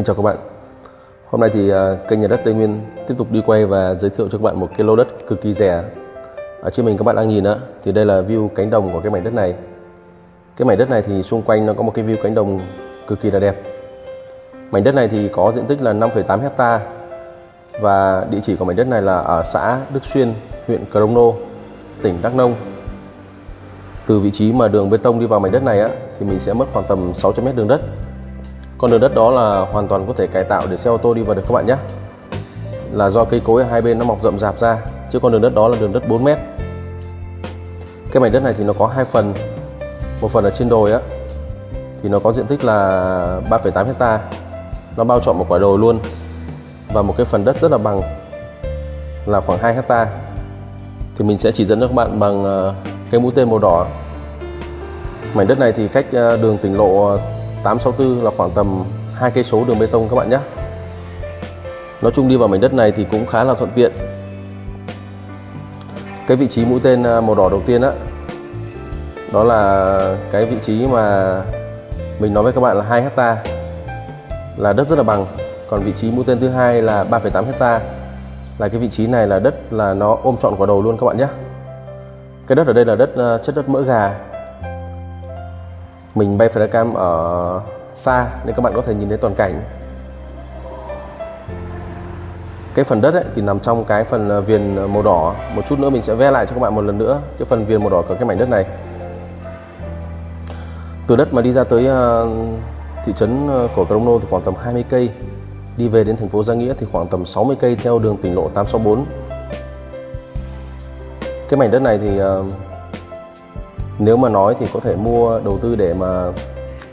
Xin chào các bạn. Hôm nay thì à, kênh nhà đất Tây Nguyên tiếp tục đi quay và giới thiệu cho các bạn một cái lô đất cực kỳ rẻ. Ở trên mình các bạn đang nhìn á, thì đây là view cánh đồng của cái mảnh đất này. Cái mảnh đất này thì xung quanh nó có một cái view cánh đồng cực kỳ là đẹp. Mảnh đất này thì có diện tích là 5,8 hecta Và địa chỉ của mảnh đất này là ở xã Đức Xuyên, huyện Crono, tỉnh Đắk Nông. Từ vị trí mà đường bê tông đi vào mảnh đất này á, thì mình sẽ mất khoảng tầm 600m đường đất con đường đất đó là hoàn toàn có thể cải tạo để xe ô tô đi vào được các bạn nhé. Là do cây cối ở hai bên nó mọc rậm rạp ra chứ con đường đất đó là đường đất 4 mét. Cái mảnh đất này thì nó có hai phần. Một phần ở trên đồi á thì nó có diện tích là 3,8 hecta nó bao trọn một quả đồi luôn và một cái phần đất rất là bằng là khoảng 2 hecta thì mình sẽ chỉ dẫn cho các bạn bằng ờ, cái mũi tên màu đỏ. Mảnh đất này thì cách ờ, đường tỉnh lộ ờ, 864 là khoảng tầm hai cây số đường bê tông các bạn nhé. Nói chung đi vào mảnh đất này thì cũng khá là thuận tiện. Cái vị trí mũi tên à, màu đỏ đầu tiên á đó là cái vị trí mà mình nói với các bạn là 2 hecta là đất rất là bằng. Còn vị trí mũi tên thứ hai là 3,8 hecta là cái vị trí này là đất là nó ôm trọn quả đầu luôn các bạn nhé. Cái đất ở đây là đất à, chất đất mỡ gà mình bay flycam ở xa nên các bạn có thể nhìn thấy toàn cảnh. Cái phần đất ấy, thì nằm trong cái phần ờ, viền ờ, màu đỏ. Một chút nữa mình sẽ vẽ lại cho các bạn một lần nữa cái phần viền màu đỏ của cái mảnh đất này. Từ đất mà đi ra tới ờ, thị trấn của Crono thì khoảng tầm 20 cây. Đi về đến thành phố Giang Nghĩa thì khoảng tầm 60 cây theo đường tỉnh lộ 864 cái mảnh đất này thì nếu mà nói thì có thể mua đầu tư để mà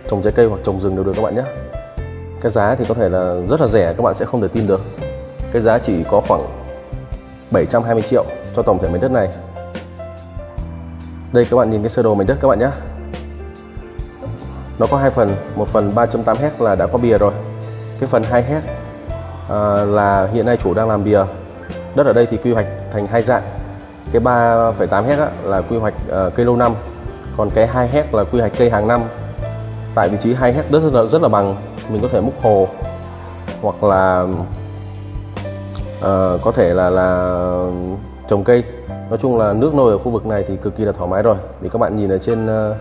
trồng trái cây hoặc trồng rừng đều được các bạn nhé. Cái giá thì có thể là rất là rẻ các bạn sẽ không thể tin được. Cái giá chỉ có khoảng 720 triệu cho tổng thể mảnh đất này. Đây các bạn nhìn cái sơ đồ mảnh đất các bạn nhé. Nó có hai phần một phần 3.8 hecta là đã có bìa rồi. Cái phần 2 hecta à, là hiện nay chủ đang làm bìa. Đất ở đây thì quy hoạch thành hai dạng. Cái 3,8 hecta là quy hoạch uh, cây lâu năm còn cái 2 hect là quy hoạch cây hàng năm. Tại vị trí 2 hect rất là rất là bằng mình có thể múc hồ. Hoặc là uh, có thể là là trồng cây. Nói chung là nước nôi ở khu vực này thì cực kỳ là thoải mái rồi. Thì các bạn nhìn ở trên uh,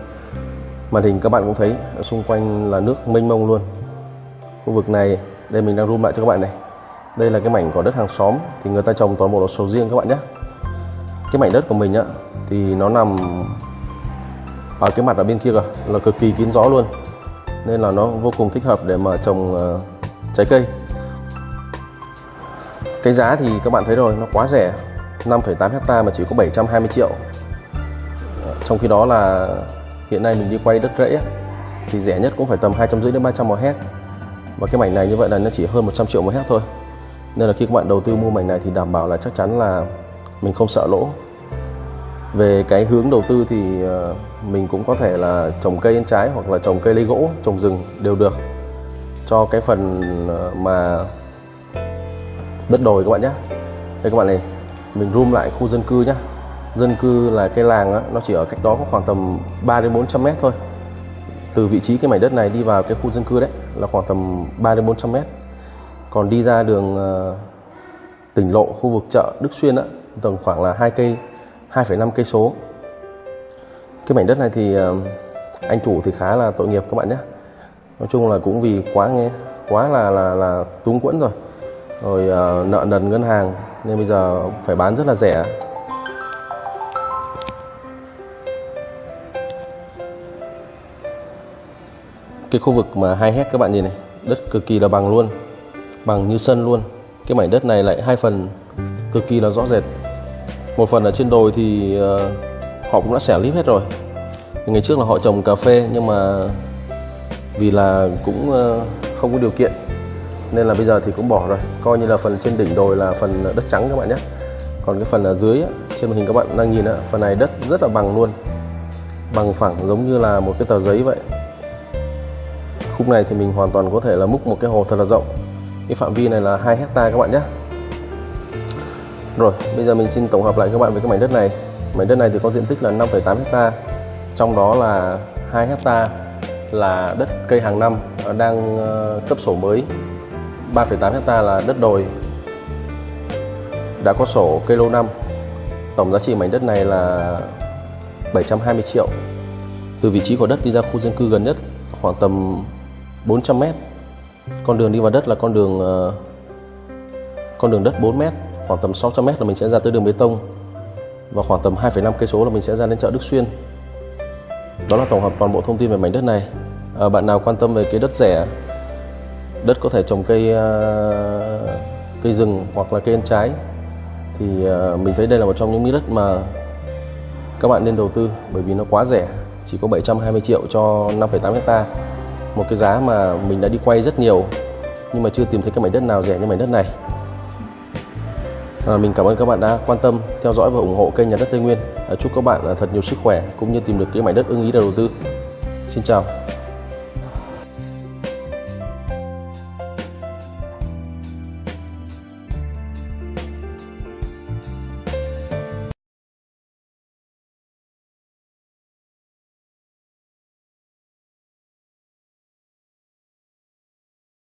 màn hình các bạn cũng thấy ở xung quanh là nước mênh mông luôn. Khu vực này đây mình đang zoom lại cho các bạn này. Đây là cái mảnh của đất hàng xóm thì người ta trồng toàn bộ là sầu riêng các bạn nhé. Cái mảnh đất của mình á thì nó nằm ở cái mặt ở bên kia kìa là cực kỳ kín gió luôn. Nên là nó vô cùng thích hợp để mà trồng uh, trái cây. Cái giá thì các bạn thấy rồi nó quá rẻ. 5,8 hecta mà chỉ có 720 triệu. Trong khi đó là hiện nay mình đi quay đất rẫy thì rẻ nhất cũng phải tầm 250 đến 300 một hect và cái mảnh này như vậy là nó chỉ hơn 100 triệu một hect thôi. Nên là khi các bạn đầu tư mua mảnh này thì đảm bảo là chắc chắn là mình không sợ lỗ về cái hướng đầu tư thì ờ, mình cũng có thể là trồng cây ăn trái hoặc là trồng cây lấy gỗ trồng rừng đều được. Cho cái phần ờ, mà đất đồi các bạn nhé. Đây các bạn này mình room lại khu dân cư nhé. Dân cư là cái làng đó, nó chỉ ở cách đó có khoảng tầm 3 đến 400 mét thôi. Từ vị trí cái mảnh đất này đi vào cái khu dân cư đấy là khoảng tầm 3 đến 400 mét. Còn đi ra đường ờ, tỉnh lộ khu vực chợ Đức Xuyên á tầm khoảng là hai cây. 2,5 cây số. Cái mảnh đất này thì ờ, anh chủ thì khá là tội nghiệp các bạn nhé. Nói chung là cũng vì quá nghe quá là là là túng quẫn rồi. Rồi uh, nợ nần ngân hàng nên bây giờ phải bán rất là rẻ. Cái khu vực mà hai hecta các bạn nhìn này đất cực kỳ là bằng luôn bằng như sân luôn. Cái mảnh đất này lại hai phần cực kỳ là rõ rệt một phần ở trên đồi thì uh, họ cũng đã xẻ líp hết rồi. Ngày trước là họ trồng cà phê nhưng mà vì là cũng uh, không có điều kiện nên là bây giờ thì cũng bỏ rồi. Coi như là phần trên đỉnh đồi là phần đất trắng các bạn nhé. Còn cái phần ở dưới trên màn hình các bạn đang nhìn phần này đất rất là bằng luôn. Bằng phẳng giống như là một cái tờ giấy vậy. Khúc này thì mình hoàn toàn có thể là múc một cái hồ thật là rộng. Cái phạm vi này là 2 hecta các bạn nhé rồi, bây giờ mình xin tổng hợp lại các bạn về cái mảnh đất này. Mảnh đất này thì có diện tích là 5,8 hecta, trong đó là 2 hecta là đất cây hàng năm ờ, đang ờ, cấp sổ mới. 3,8 hecta là đất đồi đã có sổ cây lâu năm. Tổng giá trị mảnh đất này là 720 triệu. Từ vị trí của đất đi ra khu dân cư gần nhất khoảng tầm 400 mét. Con đường đi vào đất là con đường ờ, con đường đất 4 mét khoảng tầm 600m là mình sẽ ra tới đường bê tông. Và khoảng tầm 2,5 cây số là mình sẽ ra đến chợ Đức Xuyên. Đó là tổng hợp toàn bộ thông tin về mảnh đất này. À, bạn nào quan tâm về cái đất rẻ đất có thể trồng cây uh, cây rừng hoặc là cây ăn trái thì uh, mình thấy đây là một trong những miếng đất mà các bạn nên đầu tư bởi vì nó quá rẻ chỉ có 720 triệu cho 5,8 hecta. Một cái giá mà mình đã đi quay rất nhiều nhưng mà chưa tìm thấy cái mảnh đất nào rẻ như mảnh đất này à, mình cảm ơn các bạn đã quan tâm theo dõi và ủng hộ kênh nhà đất Tây Nguyên. À, chúc các bạn à, thật nhiều sức khỏe cũng như tìm được cái mảnh đất ưng ý để đầu tư. Xin chào.